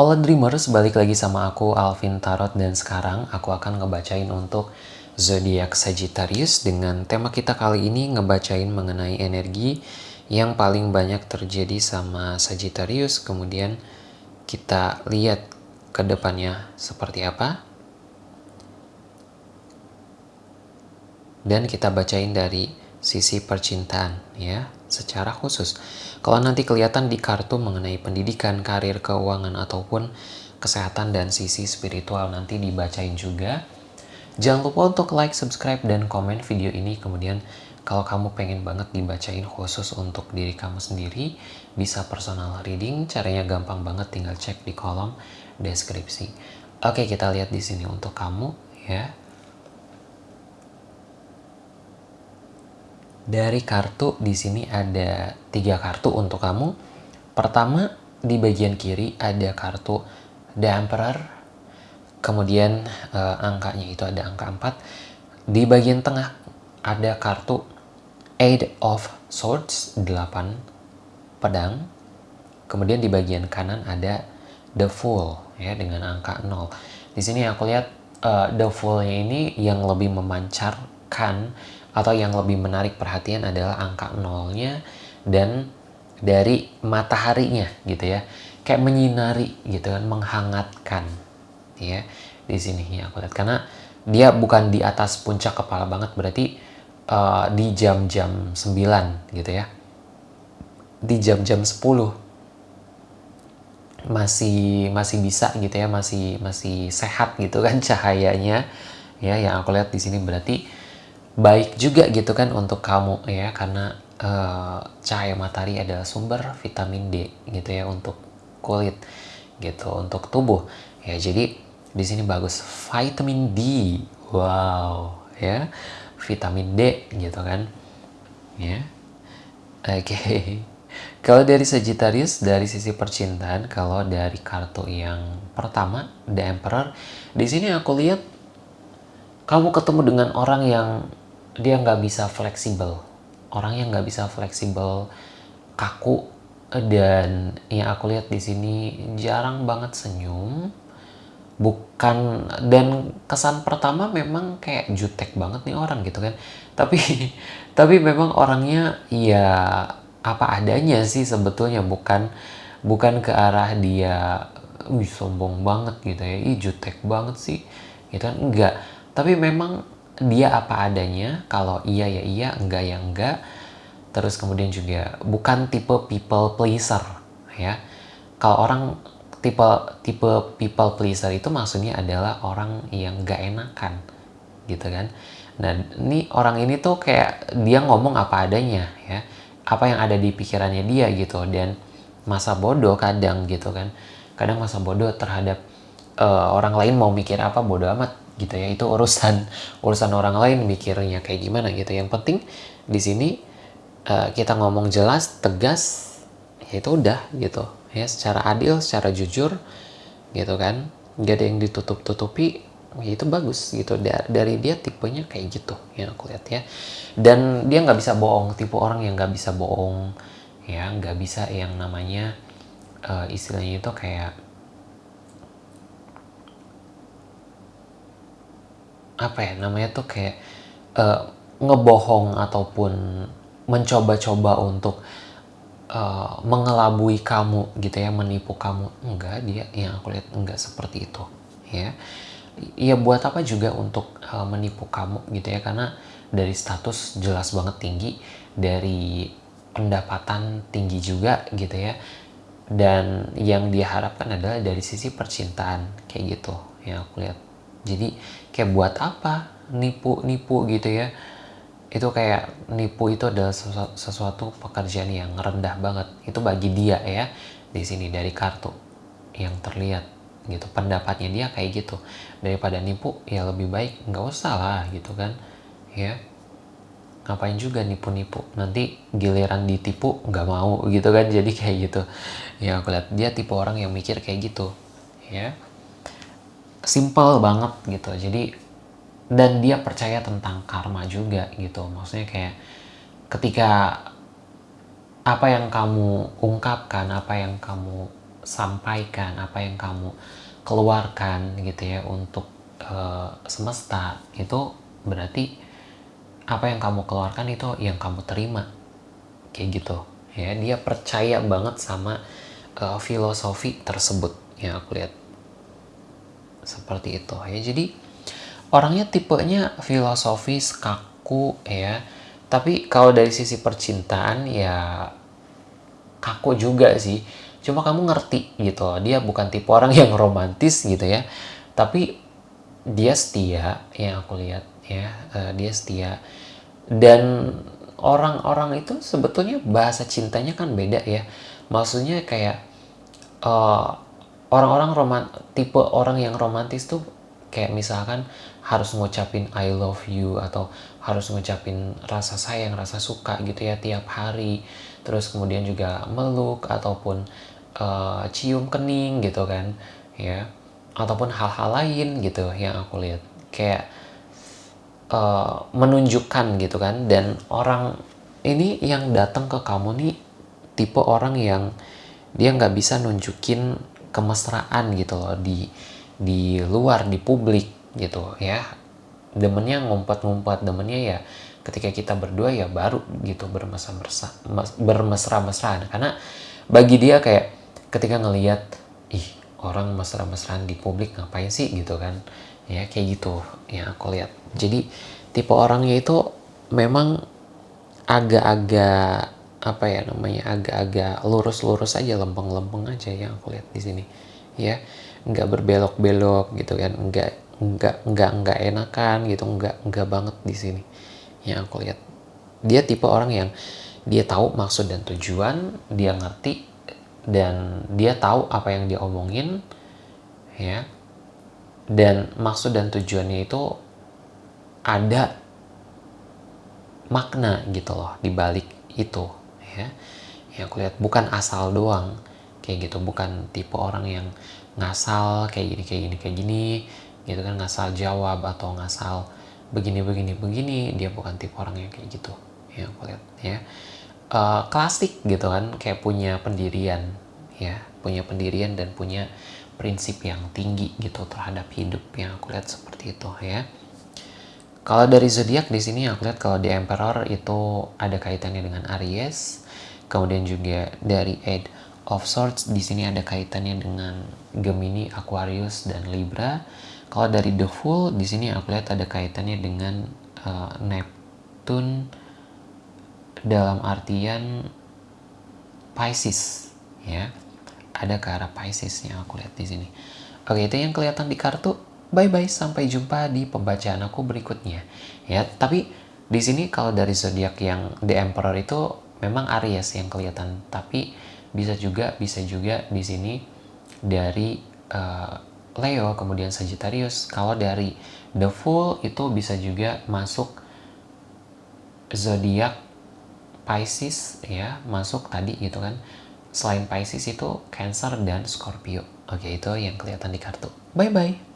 Hola Dreamers, balik lagi sama aku Alvin Tarot dan sekarang aku akan ngebacain untuk zodiak Sagittarius dengan tema kita kali ini ngebacain mengenai energi yang paling banyak terjadi sama Sagittarius. Kemudian kita lihat ke depannya seperti apa. Dan kita bacain dari sisi percintaan ya secara khusus. Kalau nanti kelihatan di kartu mengenai pendidikan, karir, keuangan ataupun kesehatan dan sisi spiritual nanti dibacain juga. Jangan lupa untuk like, subscribe, dan komen video ini. Kemudian kalau kamu pengen banget dibacain khusus untuk diri kamu sendiri, bisa personal reading. Caranya gampang banget, tinggal cek di kolom deskripsi. Oke, kita lihat di sini untuk kamu ya. Dari kartu di sini ada tiga kartu untuk kamu. Pertama di bagian kiri ada kartu The Emperor. Kemudian uh, angkanya itu ada angka 4. Di bagian tengah ada kartu Eight of Swords 8 pedang. Kemudian di bagian kanan ada The Fool ya dengan angka 0. Di sini aku lihat uh, The Fool-nya ini yang lebih memancarkan atau yang lebih menarik perhatian adalah angka nolnya dan dari mataharinya gitu ya. Kayak menyinari gitu kan menghangatkan ya di sini ya aku lihat. Karena dia bukan di atas puncak kepala banget berarti uh, di jam-jam 9 gitu ya. Di jam-jam 10 masih masih bisa gitu ya masih masih sehat gitu kan cahayanya. Ya yang aku lihat di sini berarti baik juga gitu kan untuk kamu ya. Karena uh, cahaya matahari adalah sumber vitamin D gitu ya untuk kulit gitu untuk tubuh. Ya jadi di sini bagus. Vitamin D. Wow ya. Vitamin D gitu kan ya. Oke. Okay. kalau dari Sagittarius dari sisi percintaan kalau dari kartu yang pertama The Emperor di sini aku lihat kamu ketemu dengan orang yang dia nggak bisa fleksibel. Orang yang nggak bisa fleksibel kaku dan yang aku lihat di sini jarang banget senyum. Bukan dan kesan pertama memang kayak jutek banget nih orang gitu kan. Tapi tapi memang orangnya ya apa adanya sih sebetulnya. Bukan bukan ke arah dia wih sombong banget gitu ya. Ih jutek banget sih gitu kan. Enggak tapi memang dia apa adanya kalau iya ya iya enggak ya enggak. Terus kemudian juga bukan tipe people pleaser ya. Kalau orang tipe tipe people pleaser itu maksudnya adalah orang yang enggak enakan gitu kan. Nah ini orang ini tuh kayak dia ngomong apa adanya ya. Apa yang ada di pikirannya dia gitu. Dan masa bodoh kadang gitu kan. Kadang masa bodoh terhadap uh, orang lain mau mikir apa bodoh amat gitu ya. Itu urusan urusan orang lain mikirnya kayak gimana gitu. Yang penting di sini uh, kita ngomong jelas tegas ya itu udah gitu. Ya secara adil secara jujur gitu kan. Gak ada yang ditutup tutupi ya itu bagus gitu. Dari dia tipenya kayak gitu ya aku lihat ya. Dan dia nggak bisa bohong tipe orang yang nggak bisa bohong ya. Nggak bisa yang namanya uh, istilahnya itu kayak apa ya namanya tuh kayak uh, ngebohong ataupun mencoba-coba untuk uh, mengelabui kamu gitu ya menipu kamu. Enggak dia yang aku lihat enggak seperti itu ya. Ya buat apa juga untuk uh, menipu kamu gitu ya karena dari status jelas banget tinggi dari pendapatan tinggi juga gitu ya. Dan yang diharapkan adalah dari sisi percintaan kayak gitu yang aku lihat jadi kayak buat apa? Nipu-nipu gitu ya. Itu kayak nipu itu adalah sesuatu pekerjaan yang rendah banget. Itu bagi dia ya di sini dari kartu yang terlihat gitu. Pendapatnya dia kayak gitu. Daripada nipu ya lebih baik nggak usah lah gitu kan ya. Ngapain juga nipu-nipu? Nanti giliran ditipu nggak mau gitu kan jadi kayak gitu. Ya aku lihat dia tipe orang yang mikir kayak gitu ya simple banget gitu. Jadi dan dia percaya tentang karma juga gitu. Maksudnya kayak ketika apa yang kamu ungkapkan apa yang kamu sampaikan apa yang kamu keluarkan gitu ya untuk uh, semesta itu berarti apa yang kamu keluarkan itu yang kamu terima. Kayak gitu. Ya dia percaya banget sama uh, filosofi tersebut yang aku lihat seperti itu ya. Jadi orangnya tipenya filosofis kaku ya. Tapi kalau dari sisi percintaan ya kaku juga sih. Cuma kamu ngerti gitu dia bukan tipe orang yang romantis gitu ya. Tapi dia setia yang aku lihat ya uh, dia setia. Dan orang-orang itu sebetulnya bahasa cintanya kan beda ya. Maksudnya kayak uh, orang-orang roman tipe orang yang romantis tuh kayak misalkan harus ngucapin I love you atau harus ngucapin rasa sayang rasa suka gitu ya tiap hari. Terus kemudian juga meluk ataupun uh, cium kening gitu kan ya. Ataupun hal-hal lain gitu yang aku lihat. Kayak uh, menunjukkan gitu kan. Dan orang ini yang datang ke kamu nih tipe orang yang dia nggak bisa nunjukin kemesraan gitu loh di di luar di publik gitu ya. Demennya ngumpet-ngumpet demennya ya ketika kita berdua ya baru gitu bermesra-mesra bermesra-mesraan. Karena bagi dia kayak ketika ngelihat ih orang mesra-mesraan di publik ngapain sih? gitu kan. Ya kayak gitu yang aku lihat. Jadi tipe orangnya itu memang agak-agak apa ya namanya agak-agak lurus-lurus aja lempeng-lempeng aja yang aku lihat di sini. Ya nggak berbelok-belok gitu kan nggak nggak nggak nggak enakan gitu nggak nggak banget di sini yang aku lihat. Dia tipe orang yang dia tahu maksud dan tujuan dia ngerti dan dia tahu apa yang dia omongin ya. Dan maksud dan tujuannya itu ada makna gitu loh di balik itu ya. Yang aku lihat bukan asal doang kayak gitu. Bukan tipe orang yang ngasal kayak gini kayak gini kayak gini gitu kan. Ngasal jawab atau ngasal begini begini begini dia bukan tipe orang yang kayak gitu ya aku lihat ya. Uh, klasik gitu kan kayak punya pendirian ya. Punya pendirian dan punya prinsip yang tinggi gitu terhadap hidup yang aku lihat seperti itu ya kalau dari zodiak di sini aku lihat kalau di Emperor itu ada kaitannya dengan Aries kemudian juga dari Eight of Swords di sini ada kaitannya dengan Gemini, Aquarius dan Libra. Kalau dari The Fool di sini aku lihat ada kaitannya dengan uh, Neptune dalam artian Pisces ya. Ada ke arah Pisces yang aku lihat di sini. Oke itu yang kelihatan di kartu bye bye sampai jumpa di pembacaan aku berikutnya. Ya tapi di sini kalau dari zodiak yang The Emperor itu memang Aries yang kelihatan. Tapi bisa juga bisa juga di sini dari uh, Leo kemudian Sagittarius. Kalau dari The Fool itu bisa juga masuk zodiak Pisces ya masuk tadi gitu kan. Selain Pisces itu Cancer dan Scorpio. Oke itu yang kelihatan di kartu. Bye bye